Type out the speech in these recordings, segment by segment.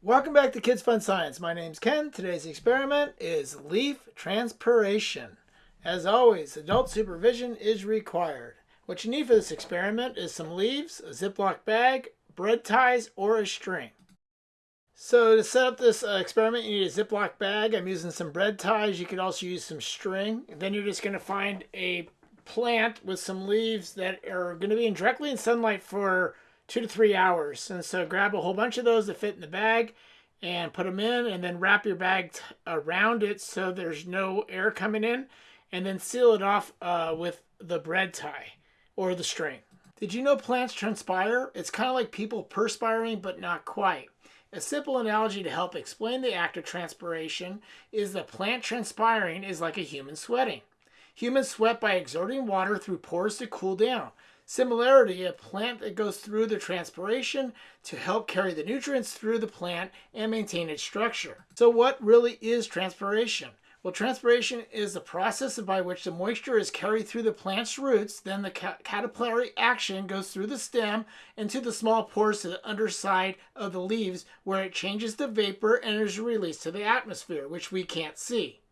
Welcome back to Kids Fun Science. My name's Ken. Today's experiment is leaf transpiration. As always, adult supervision is required. What you need for this experiment is some leaves, a Ziploc bag, bread ties, or a string. So to set up this uh, experiment, you need a Ziploc bag. I'm using some bread ties. You could also use some string. Then you're just going to find a plant with some leaves that are going to be in directly in sunlight for two to three hours. And so grab a whole bunch of those that fit in the bag and put them in and then wrap your bag around it so there's no air coming in and then seal it off uh, with the bread tie or the string. Did you know plants transpire? It's kind of like people perspiring, but not quite. A simple analogy to help explain the act of transpiration is that plant transpiring is like a human sweating. Humans sweat by exerting water through pores to cool down. Similarity, a plant that goes through the transpiration to help carry the nutrients through the plant and maintain its structure. So what really is transpiration? Well, transpiration is the process by which the moisture is carried through the plant's roots. Then the capillary action goes through the stem into the small pores to the underside of the leaves where it changes the vapor and is released to the atmosphere, which we can't see.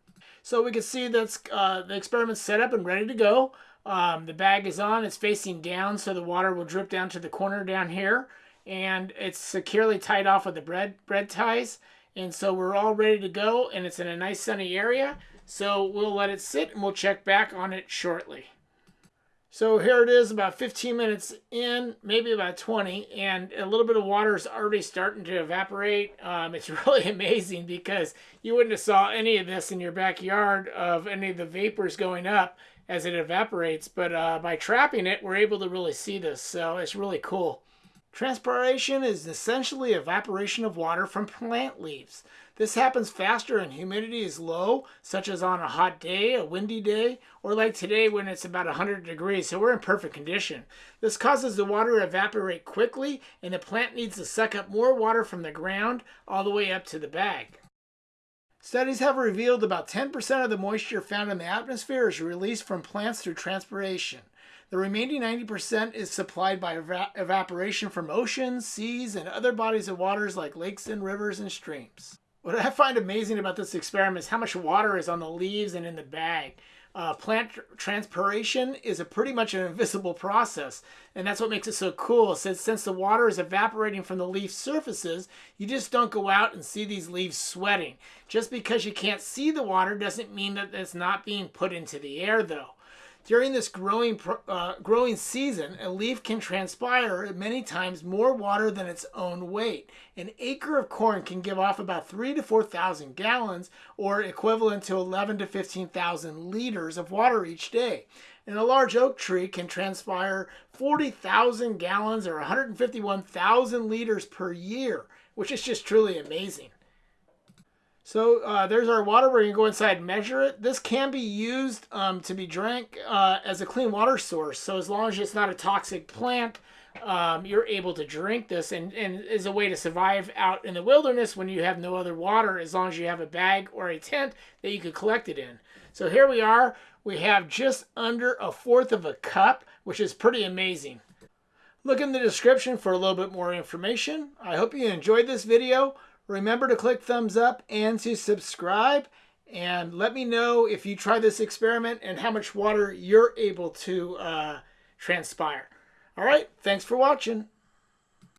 So we can see that uh, the experiment's set up and ready to go. Um, the bag is on, it's facing down so the water will drip down to the corner down here. And it's securely tied off with the bread, bread ties. And so we're all ready to go and it's in a nice sunny area. So we'll let it sit and we'll check back on it shortly. So here it is about 15 minutes in, maybe about 20, and a little bit of water is already starting to evaporate. Um, it's really amazing because you wouldn't have saw any of this in your backyard of any of the vapors going up as it evaporates. But uh, by trapping it, we're able to really see this. So it's really cool. Transpiration is essentially evaporation of water from plant leaves. This happens faster when humidity is low, such as on a hot day, a windy day, or like today when it's about 100 degrees, so we're in perfect condition. This causes the water to evaporate quickly, and the plant needs to suck up more water from the ground all the way up to the bag. Studies have revealed about 10% of the moisture found in the atmosphere is released from plants through transpiration. The remaining 90% is supplied by evaporation from oceans, seas, and other bodies of waters like lakes and rivers and streams. What I find amazing about this experiment is how much water is on the leaves and in the bag uh, plant transpiration is a pretty much an invisible process. And that's what makes it so cool. Since, since the water is evaporating from the leaf surfaces, you just don't go out and see these leaves sweating. Just because you can't see the water doesn't mean that it's not being put into the air though. During this growing, uh, growing season, a leaf can transpire many times more water than its own weight. An acre of corn can give off about three to 4,000 gallons, or equivalent to 11 to 15,000 liters of water each day. And a large oak tree can transpire 40,000 gallons or 151,000 liters per year, which is just truly amazing. So uh, there's our water. We're going to go inside measure it. This can be used um, to be drank uh, as a clean water source. So as long as it's not a toxic plant, um, you're able to drink this and, and is a way to survive out in the wilderness when you have no other water as long as you have a bag or a tent that you could collect it in. So here we are. We have just under a fourth of a cup, which is pretty amazing. Look in the description for a little bit more information. I hope you enjoyed this video. Remember to click thumbs up and to subscribe. And let me know if you try this experiment and how much water you're able to uh, transpire. All right, thanks for watching.